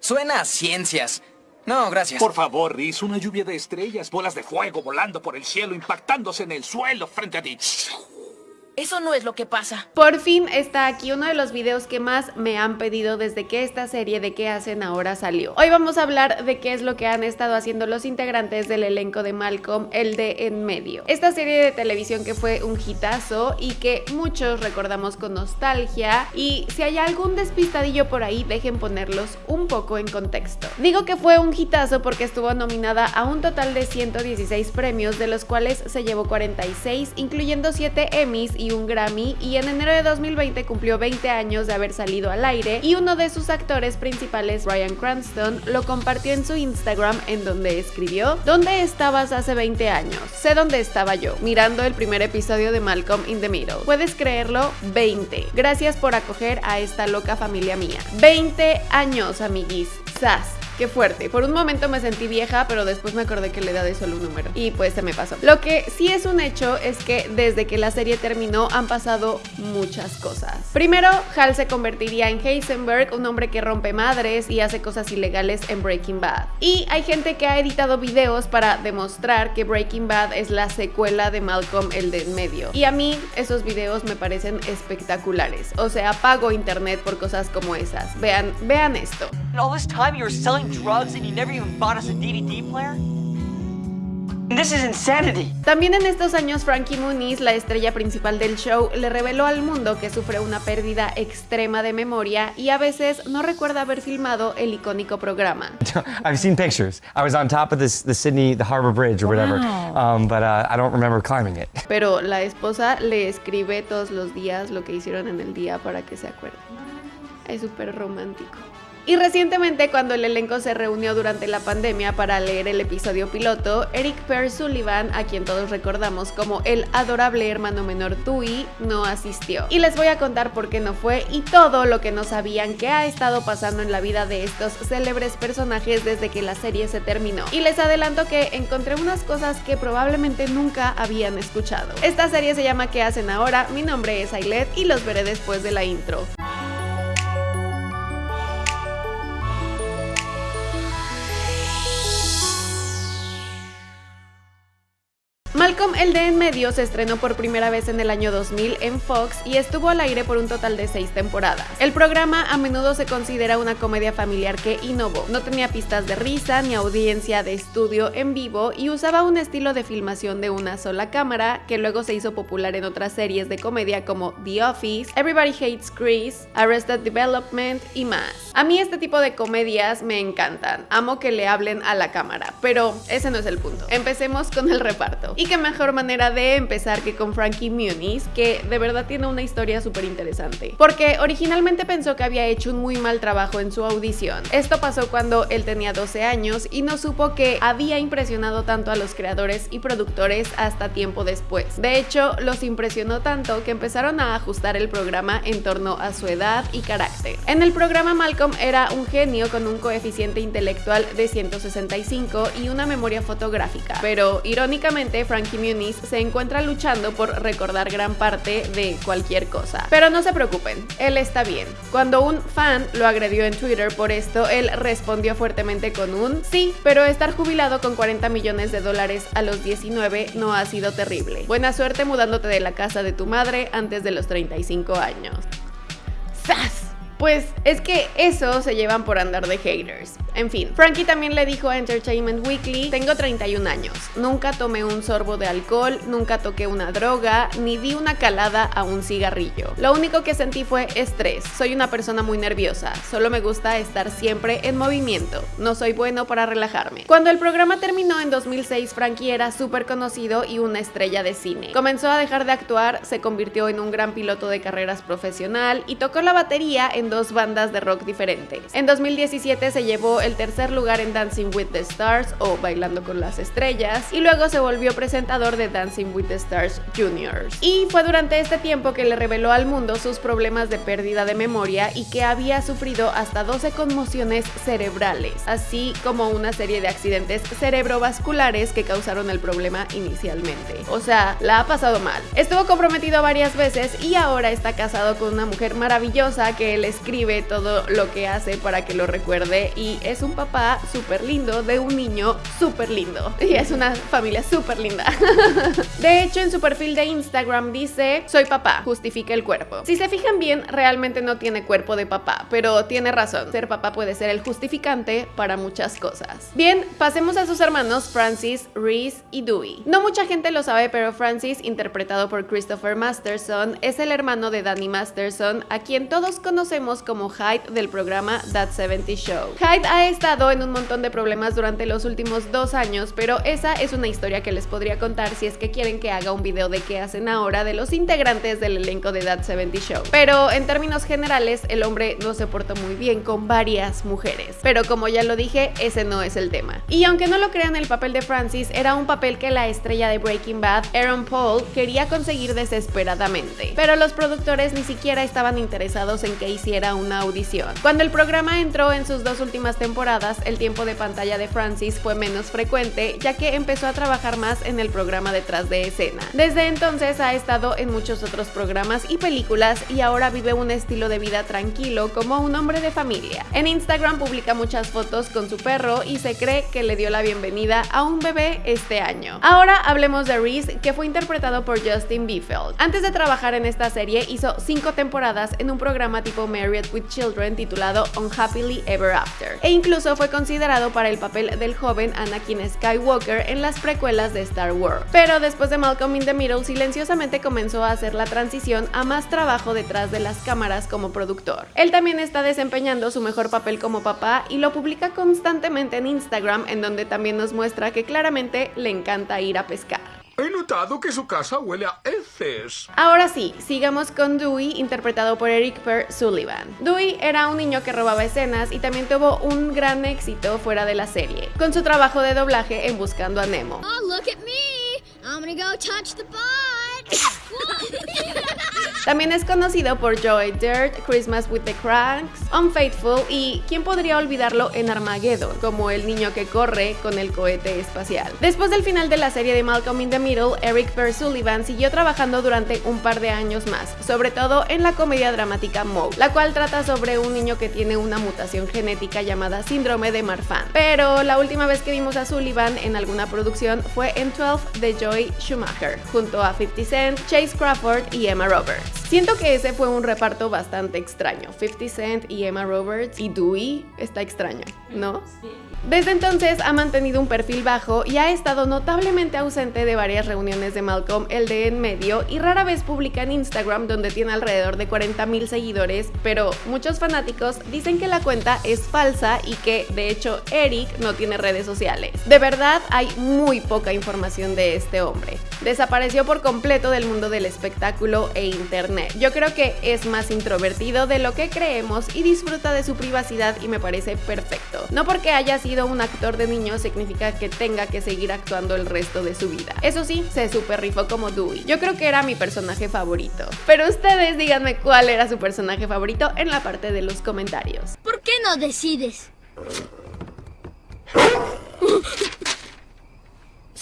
Suena a ciencias. No, gracias. Por favor, Riz, una lluvia de estrellas, bolas de fuego volando por el cielo, impactándose en el suelo frente a ti. Eso no es lo que pasa. Por fin está aquí uno de los videos que más me han pedido desde que esta serie de qué hacen ahora salió. Hoy vamos a hablar de qué es lo que han estado haciendo los integrantes del elenco de Malcolm, el de En Medio. Esta serie de televisión que fue un hitazo y que muchos recordamos con nostalgia y si hay algún despistadillo por ahí dejen ponerlos un poco en contexto. Digo que fue un hitazo porque estuvo nominada a un total de 116 premios de los cuales se llevó 46 incluyendo 7 Emmys y un Grammy y en enero de 2020 cumplió 20 años de haber salido al aire y uno de sus actores principales, Ryan Cranston, lo compartió en su Instagram en donde escribió ¿Dónde estabas hace 20 años? Sé dónde estaba yo, mirando el primer episodio de Malcolm in the Middle. ¿Puedes creerlo? 20. Gracias por acoger a esta loca familia mía. 20 años, amiguis. ¡Sas! Qué fuerte. Por un momento me sentí vieja, pero después me acordé que la edad es solo un número. Y pues se me pasó. Lo que sí es un hecho es que desde que la serie terminó han pasado muchas cosas. Primero, Hal se convertiría en Heisenberg, un hombre que rompe madres y hace cosas ilegales en Breaking Bad. Y hay gente que ha editado videos para demostrar que Breaking Bad es la secuela de Malcolm el de en medio. Y a mí esos videos me parecen espectaculares. O sea, pago internet por cosas como esas. Vean, vean esto. Drugs and you never even bought us a DVD player? This is insanity. También en estos años Frankie Muniz, la estrella principal del show, le reveló al mundo que sufre una pérdida extrema de memoria y a veces no recuerda haber filmado el icónico programa. I've seen pictures. I was on top of this, the Sydney, the Harbor Bridge or whatever, um, but uh, I don't remember climbing it. Pero la esposa le escribe todos los días lo que hicieron en el día para que se acuerde. Es súper romántico. Y recientemente cuando el elenco se reunió durante la pandemia para leer el episodio piloto, Eric Per Sullivan, a quien todos recordamos como el adorable hermano menor Tui, no asistió. Y les voy a contar por qué no fue y todo lo que no sabían que ha estado pasando en la vida de estos célebres personajes desde que la serie se terminó. Y les adelanto que encontré unas cosas que probablemente nunca habían escuchado. Esta serie se llama ¿Qué hacen ahora? Mi nombre es Ailet y los veré después de la intro. El de en medio se estrenó por primera vez en el año 2000 en Fox y estuvo al aire por un total de seis temporadas. El programa a menudo se considera una comedia familiar que innovó. No tenía pistas de risa ni audiencia de estudio en vivo y usaba un estilo de filmación de una sola cámara que luego se hizo popular en otras series de comedia como The Office, Everybody Hates Chris, Arrested Development y más. A mí este tipo de comedias me encantan. Amo que le hablen a la cámara, pero ese no es el punto. Empecemos con el reparto qué mejor manera de empezar que con Frankie Muniz, que de verdad tiene una historia súper interesante. Porque originalmente pensó que había hecho un muy mal trabajo en su audición. Esto pasó cuando él tenía 12 años y no supo que había impresionado tanto a los creadores y productores hasta tiempo después. De hecho, los impresionó tanto que empezaron a ajustar el programa en torno a su edad y carácter. En el programa Malcolm era un genio con un coeficiente intelectual de 165 y una memoria fotográfica, pero irónicamente Frankie Muniz se encuentra luchando por recordar gran parte de cualquier cosa. Pero no se preocupen, él está bien. Cuando un fan lo agredió en Twitter por esto, él respondió fuertemente con un sí, pero estar jubilado con 40 millones de dólares a los 19 no ha sido terrible. Buena suerte mudándote de la casa de tu madre antes de los 35 años. ¡Sas! Pues es que eso se llevan por andar de haters. En fin, Frankie también le dijo a Entertainment Weekly, tengo 31 años, nunca tomé un sorbo de alcohol, nunca toqué una droga, ni di una calada a un cigarrillo. Lo único que sentí fue estrés, soy una persona muy nerviosa, solo me gusta estar siempre en movimiento, no soy bueno para relajarme. Cuando el programa terminó en 2006, Frankie era súper conocido y una estrella de cine. Comenzó a dejar de actuar, se convirtió en un gran piloto de carreras profesional y tocó la batería en dos bandas de rock diferentes. En 2017 se llevó el tercer lugar en Dancing with the Stars o Bailando con las Estrellas y luego se volvió presentador de Dancing with the Stars Juniors. Y fue durante este tiempo que le reveló al mundo sus problemas de pérdida de memoria y que había sufrido hasta 12 conmociones cerebrales, así como una serie de accidentes cerebrovasculares que causaron el problema inicialmente. O sea, la ha pasado mal. Estuvo comprometido varias veces y ahora está casado con una mujer maravillosa que él es describe todo lo que hace para que lo recuerde y es un papá súper lindo de un niño súper lindo. Y es una familia súper linda. De hecho, en su perfil de Instagram dice, soy papá, justifica el cuerpo. Si se fijan bien, realmente no tiene cuerpo de papá, pero tiene razón, ser papá puede ser el justificante para muchas cosas. Bien, pasemos a sus hermanos Francis, Reese y Dewey. No mucha gente lo sabe, pero Francis, interpretado por Christopher Masterson, es el hermano de Danny Masterson, a quien todos conocemos como Hyde del programa That 70 Show. Hyde ha estado en un montón de problemas durante los últimos dos años, pero esa es una historia que les podría contar si es que quieren que haga un video de qué hacen ahora de los integrantes del elenco de That 70 Show. Pero en términos generales, el hombre no se portó muy bien con varias mujeres. Pero como ya lo dije, ese no es el tema. Y aunque no lo crean, el papel de Francis era un papel que la estrella de Breaking Bad, Aaron Paul, quería conseguir desesperadamente. Pero los productores ni siquiera estaban interesados en que hiciera una audición. Cuando el programa entró en sus dos últimas temporadas, el tiempo de pantalla de Francis fue menos frecuente, ya que empezó a trabajar más en el programa detrás de escena. Desde entonces ha estado en muchos otros programas y películas y ahora vive un estilo de vida tranquilo como un hombre de familia. En Instagram publica muchas fotos con su perro y se cree que le dio la bienvenida a un bebé este año. Ahora hablemos de Reese, que fue interpretado por Justin Biefeld. Antes de trabajar en esta serie, hizo cinco temporadas en un programa tipo With Children titulado Unhappily Ever After, e incluso fue considerado para el papel del joven Anakin Skywalker en las precuelas de Star Wars. Pero después de Malcolm in the Middle, silenciosamente comenzó a hacer la transición a más trabajo detrás de las cámaras como productor. Él también está desempeñando su mejor papel como papá y lo publica constantemente en Instagram, en donde también nos muestra que claramente le encanta ir a pescar. He notado que su casa huele a heces. Ahora sí, sigamos con Dewey, interpretado por Eric Per Sullivan. Dewey era un niño que robaba escenas y también tuvo un gran éxito fuera de la serie, con su trabajo de doblaje en Buscando a Nemo. Oh, look at me. I'm gonna go touch the También es conocido por Joy Dirt, Christmas with the Cranks, Unfaithful y ¿quién podría olvidarlo en Armageddon? Como el niño que corre con el cohete espacial. Después del final de la serie de Malcolm in the Middle, Eric Per Sullivan siguió trabajando durante un par de años más, sobre todo en la comedia dramática Moe, la cual trata sobre un niño que tiene una mutación genética llamada síndrome de Marfan. Pero la última vez que vimos a Sullivan en alguna producción fue en 12 de Joy Schumacher, junto a 50 Chase Crawford y Emma Roberts. Siento que ese fue un reparto bastante extraño. 50 Cent y Emma Roberts y Dewey está extraño, ¿no? Desde entonces ha mantenido un perfil bajo y ha estado notablemente ausente de varias reuniones de Malcolm, el de en medio, y rara vez publica en Instagram donde tiene alrededor de 40.000 seguidores, pero muchos fanáticos dicen que la cuenta es falsa y que, de hecho, Eric no tiene redes sociales. De verdad, hay muy poca información de este hombre. Desapareció por completo del mundo del espectáculo e internet. Yo creo que es más introvertido de lo que creemos y disfruta de su privacidad y me parece perfecto. No porque haya sido un actor de niño significa que tenga que seguir actuando el resto de su vida. Eso sí, se super rifó como Dewey. Yo creo que era mi personaje favorito. Pero ustedes díganme cuál era su personaje favorito en la parte de los comentarios. ¿Por qué no decides?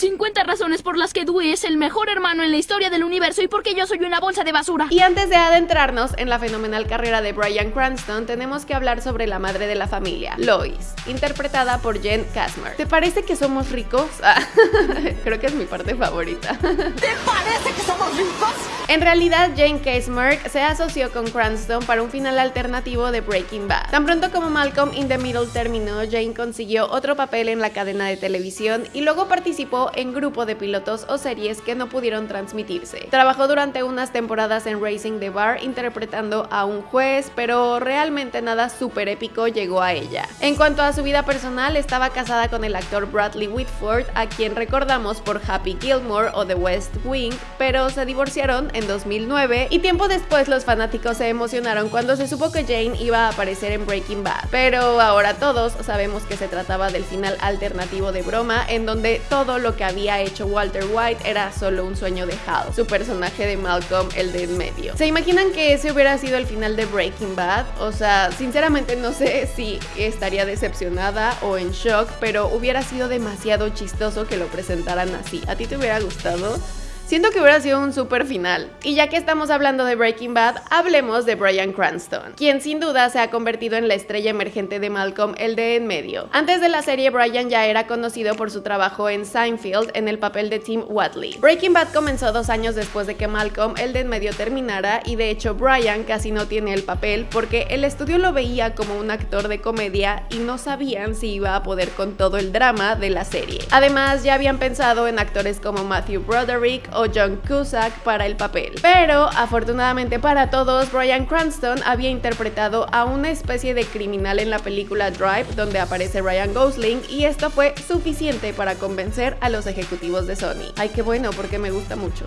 50 razones por las que Dewey es el mejor hermano en la historia del universo y porque yo soy una bolsa de basura. Y antes de adentrarnos en la fenomenal carrera de Brian Cranston, tenemos que hablar sobre la madre de la familia, Lois, interpretada por Jen Kasmer. ¿Te parece que somos ricos? Ah, creo que es mi parte favorita. ¿Te parece que somos ricos? En realidad, Jane Kasmer se asoció con Cranston para un final alternativo de Breaking Bad. Tan pronto como Malcolm in the Middle terminó, Jane consiguió otro papel en la cadena de televisión y luego participó en grupo de pilotos o series que no pudieron transmitirse. Trabajó durante unas temporadas en Racing the Bar interpretando a un juez, pero realmente nada súper épico llegó a ella. En cuanto a su vida personal, estaba casada con el actor Bradley Whitford, a quien recordamos por Happy Gilmore o The West Wing, pero se divorciaron en 2009 y tiempo después los fanáticos se emocionaron cuando se supo que Jane iba a aparecer en Breaking Bad. Pero ahora todos sabemos que se trataba del final alternativo de broma en donde todo lo que había hecho Walter White era solo un sueño de Hal, su personaje de Malcolm, el de en medio. ¿Se imaginan que ese hubiera sido el final de Breaking Bad? O sea, sinceramente no sé si estaría decepcionada o en shock, pero hubiera sido demasiado chistoso que lo presentaran así. ¿A ti te hubiera gustado? Siento que hubiera sido un super final. Y ya que estamos hablando de Breaking Bad, hablemos de Brian Cranston, quien sin duda se ha convertido en la estrella emergente de Malcolm, el de en medio. Antes de la serie, Brian ya era conocido por su trabajo en Seinfeld en el papel de Tim Watley. Breaking Bad comenzó dos años después de que Malcolm, el de en medio, terminara y de hecho Brian casi no tiene el papel porque el estudio lo veía como un actor de comedia y no sabían si iba a poder con todo el drama de la serie. Además, ya habían pensado en actores como Matthew Broderick o John Cusack para el papel. Pero, afortunadamente para todos, Brian Cranston había interpretado a una especie de criminal en la película Drive, donde aparece Ryan Gosling, y esto fue suficiente para convencer a los ejecutivos de Sony. Ay, qué bueno, porque me gusta mucho.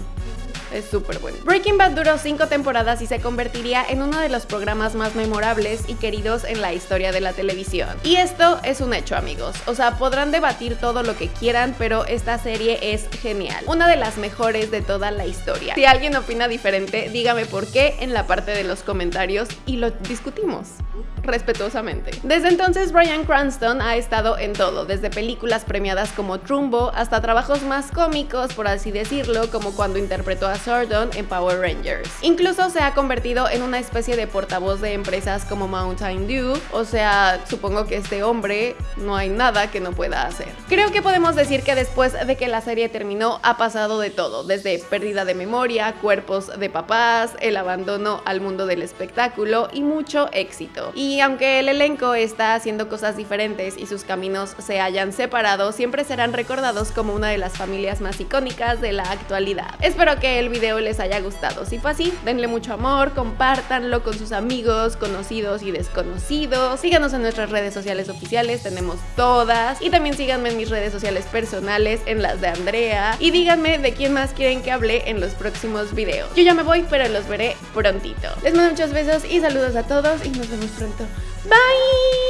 Es súper bueno. Breaking Bad duró cinco temporadas y se convertiría en uno de los programas más memorables y queridos en la historia de la televisión. Y esto es un hecho, amigos. O sea, podrán debatir todo lo que quieran, pero esta serie es genial. Una de las mejores de toda la historia. Si alguien opina diferente, dígame por qué en la parte de los comentarios y lo discutimos respetuosamente. Desde entonces, Brian Cranston ha estado en todo, desde películas premiadas como Trumbo hasta trabajos más cómicos, por así decirlo, como cuando interpretó a Sordon en Power Rangers. Incluso se ha convertido en una especie de portavoz de empresas como Mountain Dew, o sea, supongo que este hombre no hay nada que no pueda hacer. Creo que podemos decir que después de que la serie terminó ha pasado de todo, desde pérdida de memoria, cuerpos de papás, el abandono al mundo del espectáculo y mucho éxito. Y aunque el elenco está haciendo cosas diferentes y sus caminos se hayan separado, siempre serán recordados como una de las familias más icónicas de la actualidad. Espero que el video les haya gustado. Si fue así, denle mucho amor, compártanlo con sus amigos, conocidos y desconocidos. Síganos en nuestras redes sociales oficiales, tenemos todas. Y también síganme en mis redes sociales personales, en las de Andrea. Y díganme de quién más quieren que hable en los próximos videos. Yo ya me voy, pero los veré prontito. Les mando muchos besos y saludos a todos y nos vemos pronto. Bye!